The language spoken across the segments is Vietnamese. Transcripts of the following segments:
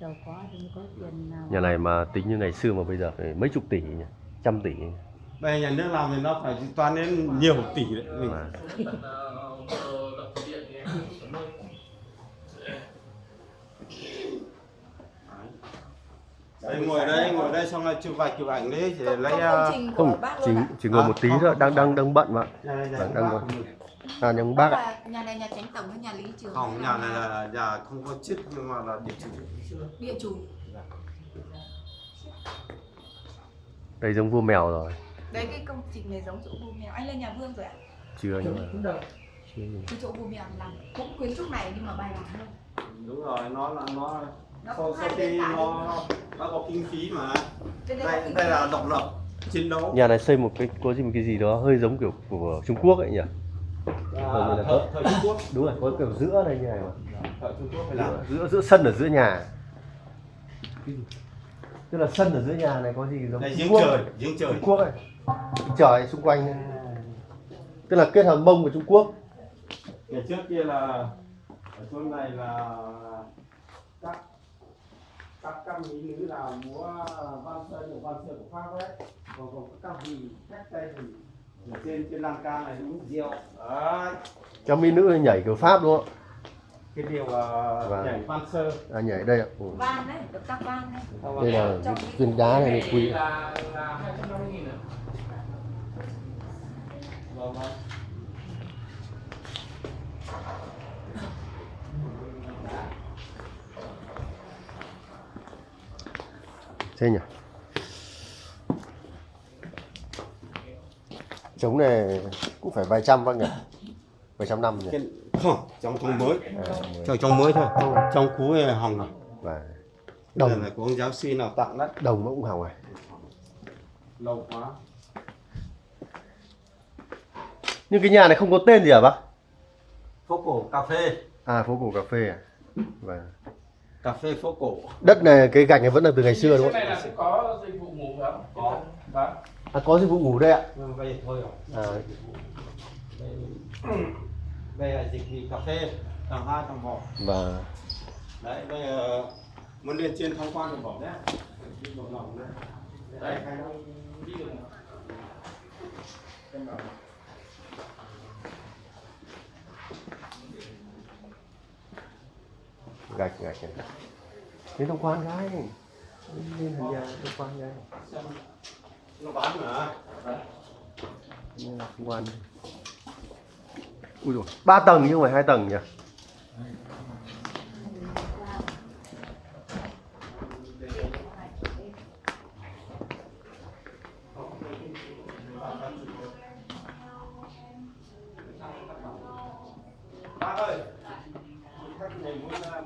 giàu có thì mới có tiền nào. Nhà này mà tính như ngày xưa mà bây giờ phải mấy chục tỷ nhỉ? Trăm tỷ. Bây giờ nhà nước làm thì nó phải toán đến nhiều tỷ đấy. Mình mà đây ngồi đây ngồi đây xong rồi chụp vài chụp ảnh đấy thì lấy à, của không chỉ chỉ ngồi À, một tí không, thôi đang đang đang bận mà. Nhà này nhà Đang- đang mình. à nhưng bác ạ. là nhà này nhà tránh tổng hay nhà lý trường không nhà này là nhà không có chức nhưng mà là địa chủ. Địa chủ. Đây giống vua mèo rồi. Đấy cái công trình này giống chỗ vua mèo. Anh lên nhà vương rồi ạ. Chưa nhưng mà chưa cái chỗ vua mèo làm cũng kiến trúc này nhưng mà bài bản hơn đúng rồi nó là nó nó sau, sau khi nó nó kinh phí mà. Đây đây là độc lập chiến đấu. Nhà này xây một cái có gì một cái gì đó hơi giống kiểu của Trung Quốc ấy nhỉ? À, thời, thời Trung Quốc. Đúng rồi có kiểu giữa đây như này mà. Thời Trung Quốc phải làm giữa, giữa sân ở giữa nhà. Tức là sân ở giữa nhà này có gì giống Trung giếng Quốc? trời giếng trời. Trung Quốc ấy. Trời xung quanh. Tức là kết hợp mông của Trung Quốc. Ngày trước kia là ở chỗ này là các các các mỹ nữ là múa văn sơn của văn sơn của pháp đấy còn còn các vị cách đây thì ở trên trên lan can này uống rượu. Đấy. Cho mỹ nữ nhảy kiểu Pháp đúng không? Cái điều uh, Vâng. nhảy văn sơ à, nhảy đây ạ. Ừ. van đấy được tác van đấy. Đây là cái viên đá này là quý là là 250 nghìn ạ. Vâng, vâng. Thế nhỉ? Trống này cũng phải vài trăm bác nhỉ? Vài trăm năm nhỉ? Không trong trong mới. À, trong trong mới thôi. Trong cũ này hỏng rồi và Đây đồng. là của ông giáo sư nào tặng đấy. Đồng nó cũng hỏng rồi lâu quá. Nhưng cái nhà này không có tên gì hả bác? Phố cổ cà phê. À phố cổ cà phê à? Và cà phê phố cổ đất này cái gạch này vẫn là từ ngày xưa đúng Cái không này là sẽ có dịch vụ ngủ không? Có. Vâng. à có dịch vụ ngủ đây ạ bây giờ thôi rồi à, đây, đây là dịch vụ cà phê tầng hai tầng một và đấy bây giờ muốn lên trên tham quan thì bỏ nhé đi một lòng đấy Đấy. Đi được. Gạch gạch này đến tham quan gái lên thành nhà tham quan gái nó bán Nên tham quan. Ui rồi ba tầng chứ không phải hai tầng nhỉ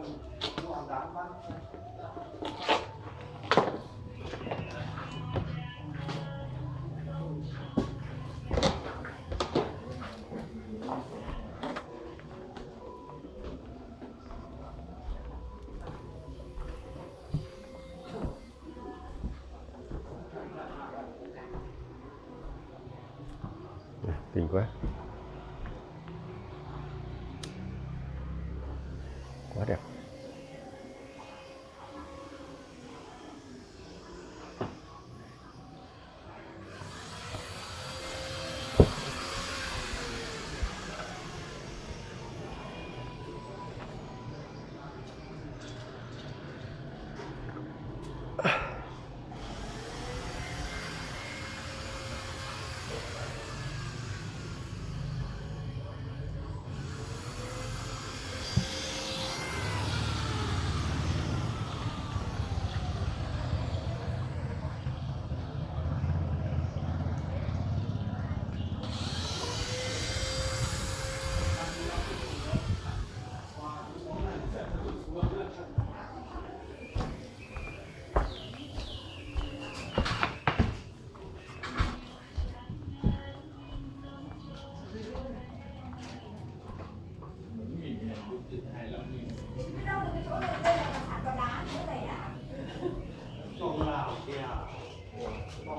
muốn Kinh quá. Quá đẹp.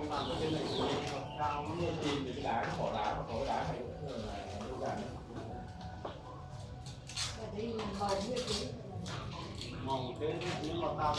Làm nào trên này cao nó Tìm được cái đá, bỏ đá, bỏ cái đá này cũng là đơn giản. mong thế nhưng mà ta